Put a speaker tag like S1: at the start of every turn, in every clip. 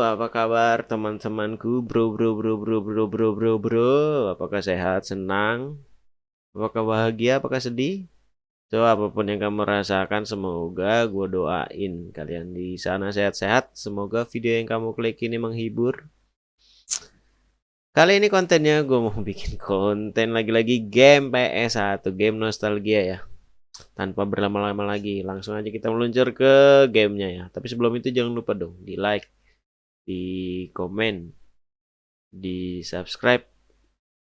S1: Apa kabar teman-temanku? Bro, bro, bro, bro, bro, bro, bro, bro. Apakah sehat, senang? Apakah bahagia, apakah sedih? So, apa pun yang kamu rasakan, semoga gue doain kalian di sana sehat-sehat. Semoga video yang kamu klik ini menghibur. Kali ini kontennya gue mau bikin konten lagi-lagi game PS1, game nostalgia ya tanpa berlama-lama lagi langsung aja kita meluncur ke gamenya ya tapi sebelum itu jangan lupa dong di like di komen di subscribe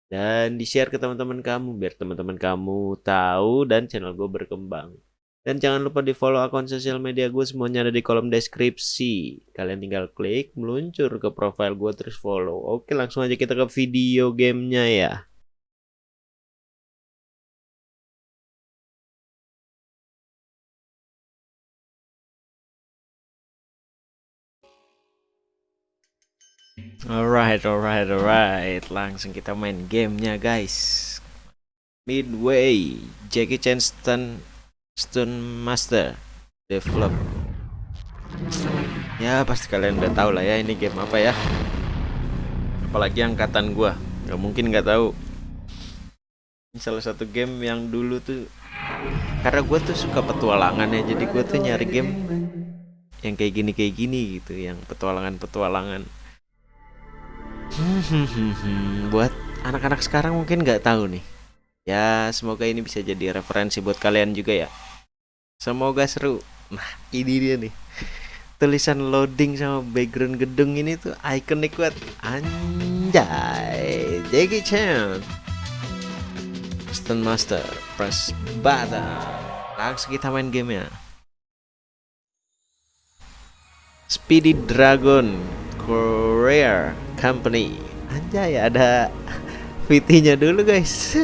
S1: dan di share ke teman-teman kamu biar teman-teman kamu tahu dan channel gue berkembang. Dan jangan lupa di follow akun sosial media gue semuanya ada di kolom deskripsi. Kalian tinggal klik meluncur ke profile gue terus follow. Oke langsung aja kita ke video gamenya ya Alright, alright, alright. Langsung kita main gamenya guys. Midway, Jackie Chan Stun Stun Master Develop. Ya pasti kalian udah tahu lah ya ini game apa ya. Apalagi angkatan gua, nggak mungkin nggak tahu. Ini salah satu game yang dulu tuh karena gue tuh suka petualangan ya, jadi gue tuh nyari game yang kayak gini kayak gini gitu, yang petualangan-petualangan Hmm, buat anak-anak sekarang mungkin nggak tahu nih. Ya, semoga ini bisa jadi referensi buat kalian juga ya. Semoga seru. Nah, ini dia nih. Tulisan loading sama background gedung ini tuh ikonik banget. Anjay, Jackie Chan. Stone Master, press button. Langsung kita main game ya. Speedy Dragon Courier Company. Anjay ada VT-nya dulu guys.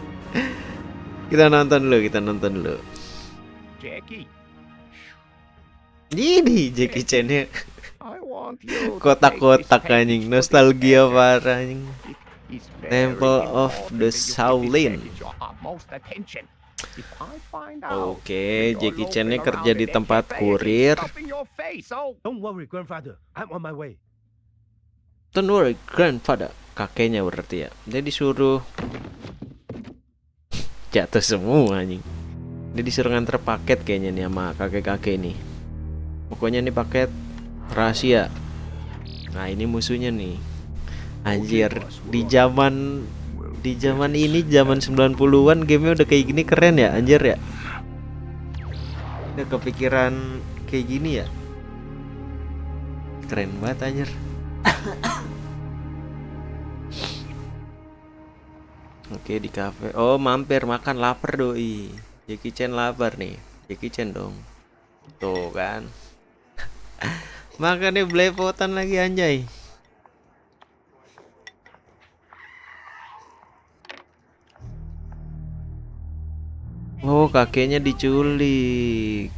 S1: Kita nonton dulu, kita nonton dulu.
S2: Jackie.
S1: Ini Jackie Chan nya Kotak-kotak anjing, nostalgia parah anjing. Temple of the Shaolin Oke, Jackie Chan ini kerja di tempat kurir.
S2: Don't worry, grandfather. I'm on my way.
S1: Don't worry, grandfather. Kakeknya berarti ya. Dia disuruh jatuh semua anjing. Dia disuruh nganter paket kayaknya nih sama kakek-kakek ini. Pokoknya ini paket rahasia. Nah, ini musuhnya nih. Anjir, di zaman di zaman ini zaman 90-an gamenya udah kayak gini keren ya anjir ya. Udah kepikiran kayak gini ya? Keren banget anjir. Oke di cafe. Oh mampir makan lapar doi. Jackie Chan lapar nih. Jackie Chan dong. Tuh kan. Makannya belepotan lagi anjay Oh kakeknya diculik.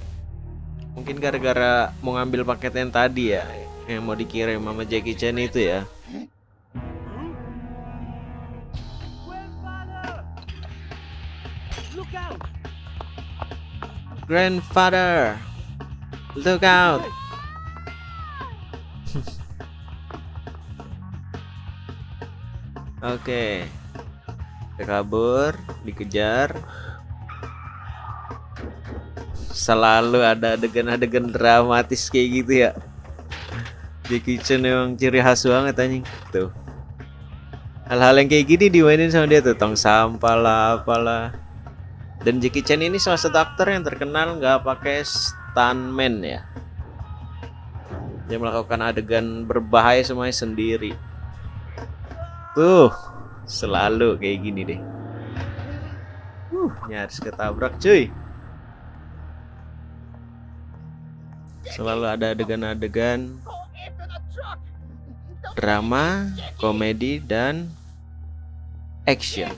S1: Mungkin gara-gara mau ngambil paket yang tadi ya Yang mau dikirim sama Jackie Chan itu ya. Grandfather Look out. Oke okay. Kabur Dikejar selalu ada adegan-adegan dramatis kayak gitu ya. Jackie Chan emang ciri khas banget anjing. Tuh. Hal-hal yang kayak gini dimainin sama dia tuh tong sampah lah apalah. Dan Jackie Chan ini salah satu aktor yang terkenal nggak pakai stuntman ya. Dia melakukan adegan berbahaya semuanya sendiri. Tuh selalu kayak gini deh. Uh nyaris ketabrak cuy selalu ada adegan-adegan drama, komedi, dan action.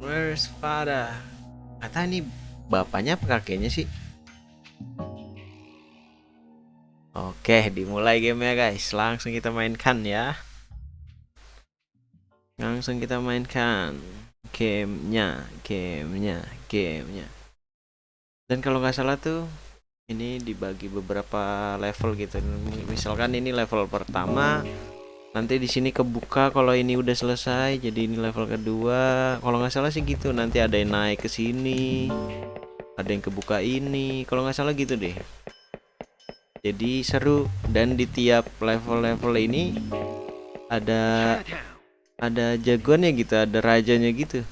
S1: Where's father? Kata ini bapaknya apa kakeknya sih? Oke, dimulai gamenya guys. Langsung kita mainkan ya. Langsung kita mainkan gamenya gamenya gamenya. Dan kalau nggak salah tuh ini dibagi beberapa level gitu. Misalkan ini level pertama nanti di sini kebuka kalau ini udah selesai jadi ini level kedua. Kalau nggak salah sih gitu nanti ada yang naik ke sini ada yang kebuka ini. Kalau nggak salah gitu deh. Jadi seru. Dan di tiap level-level ini ada ada jagoannya gitu ada rajanya gitu.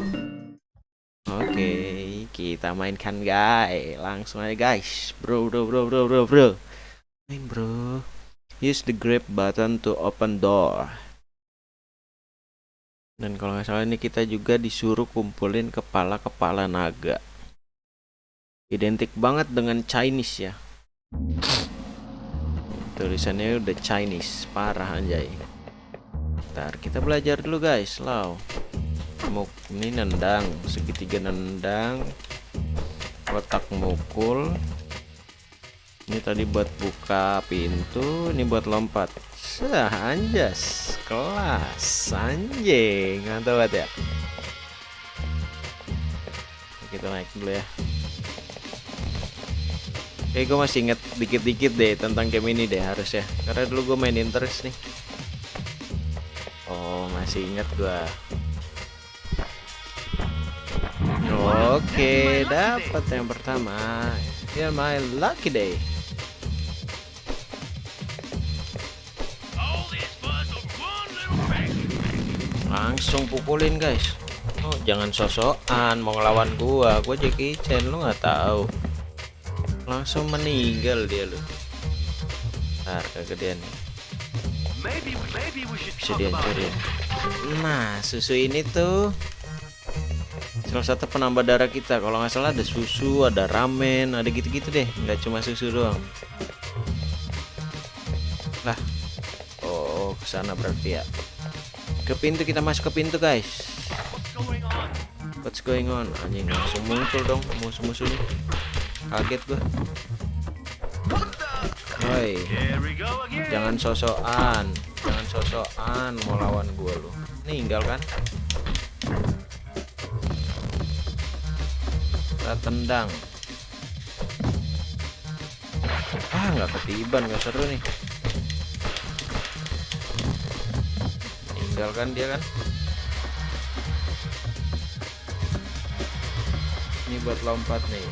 S1: Oke kita mainkan guys. Langsung aja guys. Bro bro bro bro bro bro. Main bro. Use the grab button to open door. Dan kalau nggak salah ini kita juga disuruh kumpulin kepala-kepala naga. Identik banget dengan Chinese ya. Tulisannya udah Chinese. Parah anjay Bentar, kita belajar dulu guys. Lau. Muk ini nendang, segitiga nendang. Kotak mukul. Ini tadi buat buka pintu, ini buat lompat. Sah, anjas. Kelas. Anjing. Mantap banget ya. Kita naik dulu ya. Oke, gue masih inget dikit-dikit deh tentang game ini deh harusnya. Karena dulu gue mainin terus nih. Oh, masih ingat gua. Oke, dapat yang pertama. Ya, my lucky day. Langsung pukulin, guys. Oh, jangan sosokan mau ngelawan gua. Gua Jackie Chan, lu nggak tahu. Langsung meninggal dia lu. Ntar kegedean nih bisa dihancurin nah susu ini tuh salah satu penambah darah kita. Kalau nggak salah ada susu ada ramen ada gitu-gitu deh. Nggak cuma susu doang. Lah oh ke sana berarti ya. Ke pintu kita masuk ke pintu guys. What's going on? Anjing langsung muncul dong musuh-musuhnya. Kaget gua Woi, jangan sosokan, jangan sosokan mau lawan gua lu. Ninggal kan? Kita tendang. Ah, nggak ketiban, nggak seru nih. Ninggal kan dia kan? Ini buat lompat nih.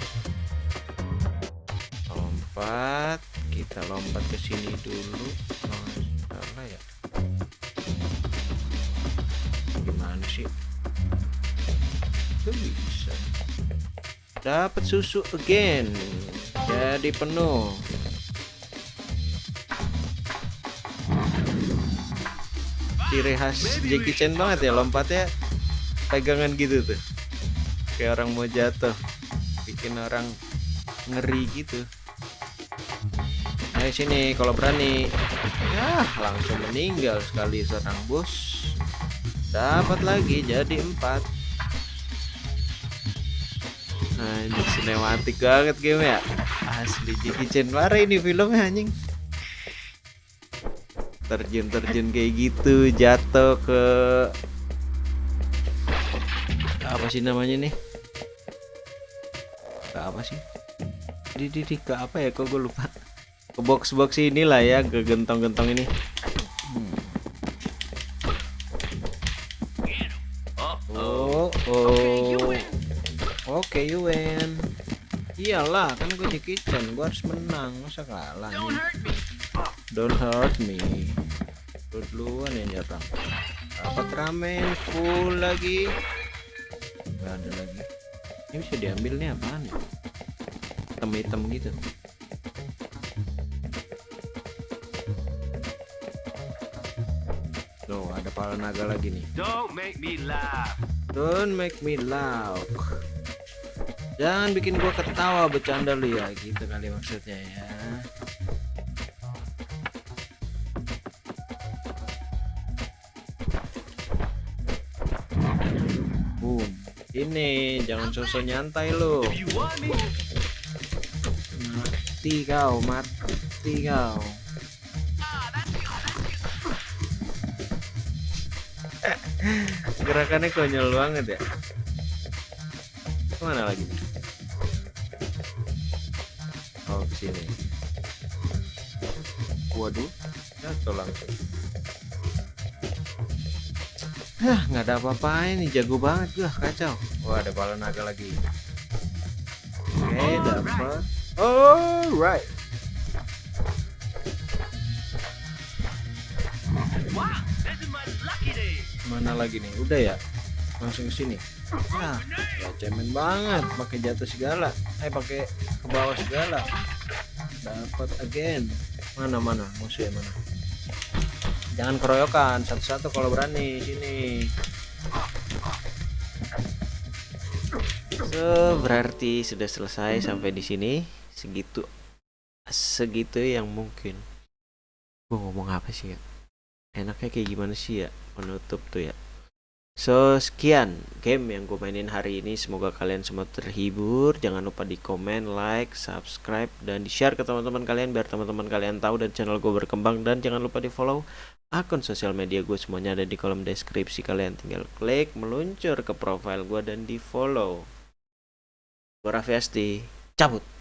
S1: Lompat kita lompat ke sini dulu. Oh, salah ya. Gimana sih? Itu bisa. Dapat susu again. Jadi penuh. Ciri khas Jackie Chan banget ya lompatnya pegangan gitu tuh. Kayak orang mau jatuh. Bikin orang ngeri gitu ayo sini kalau berani. Ya langsung meninggal sekali serang bos. Dapat lagi jadi empat. Nah ini sinematik banget game ya. Asli Jackie Chan. Ini filmnya anjing. Terjun-terjun kayak gitu jatuh ke apa sih namanya nih? Ke apa sih? Di di, di ke apa ya? Kok gue lupa box-box inilah ya ke gentong-gentong ini. Oh oh. Oke you win iyalah kan gue di kitchen gue harus menang. Masa kalah nih? Don't hurt me. Gue duluan yang nyerang dapat ramen full lagi? Nggak ada lagi. Ini bisa diambil nih apaan ya? Hitam-hitam gitu Tuh ada pala naga lagi nih.
S2: Don't make me laugh.
S1: Don't make me laugh. Jangan bikin gua ketawa bercanda lu ya. Gitu kali maksudnya ya. Boom. Ini jangan sosok nyantai lu. Mati kau mati kau Gerakannya konyol banget ya. Ke mana lagi? Sini. Waduh. Jatuh langsung Hah, nggak ada apa-apa ini jago banget gua kacau. Wah ada bala naga lagi. Oke dapat alright mana lagi nih? Udah ya langsung sini. Nah ya cemen banget pakai jatuh segala. Eh pakai ke bawah segala. Dapat again. Mana mana? Musuhnya mana? Jangan keroyokan satu-satu kalau berani sini. So berarti sudah selesai sampai di sini. Segitu segitu yang mungkin. Gua ngomong apa sih ya enaknya kayak gimana sih ya penutup tuh ya? So sekian game yang gue mainin hari ini. Semoga kalian semua terhibur. Jangan lupa di komen, like, subscribe Dan di share ke teman-teman kalian Biar teman-teman kalian tahu dan channel gue berkembang. Dan jangan lupa di follow akun sosial media gue Semuanya ada di kolom deskripsi Kalian. Tinggal klik, meluncur ke profile gue Dan di follow Gue Raffi Cabut